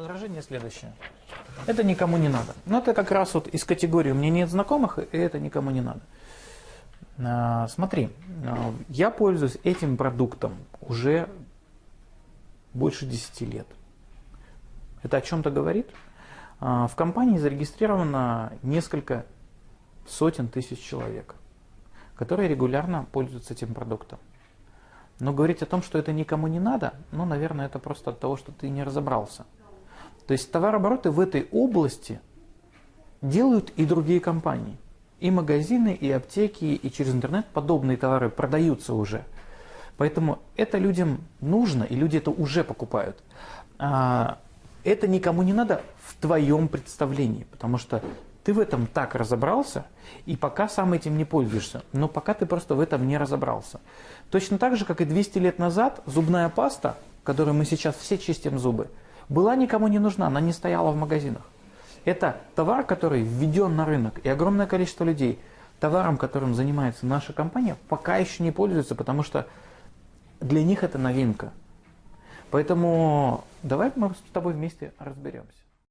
Возражение следующее. Это никому не надо. Но это как раз вот из категории «у меня нет знакомых», и это никому не надо. А, смотри, а, я пользуюсь этим продуктом уже больше 10 лет. Это о чем-то говорит? А, в компании зарегистрировано несколько сотен тысяч человек, которые регулярно пользуются этим продуктом. Но говорить о том, что это никому не надо, ну, наверное, это просто от того, что ты не разобрался. То есть товарообороты в этой области делают и другие компании. И магазины, и аптеки, и через интернет подобные товары продаются уже. Поэтому это людям нужно, и люди это уже покупают. А, это никому не надо в твоем представлении, потому что ты в этом так разобрался, и пока сам этим не пользуешься, но пока ты просто в этом не разобрался. Точно так же, как и 200 лет назад, зубная паста, которую мы сейчас все чистим зубы, была никому не нужна, она не стояла в магазинах. Это товар, который введен на рынок, и огромное количество людей товаром, которым занимается наша компания, пока еще не пользуются, потому что для них это новинка. Поэтому давай мы с тобой вместе разберемся.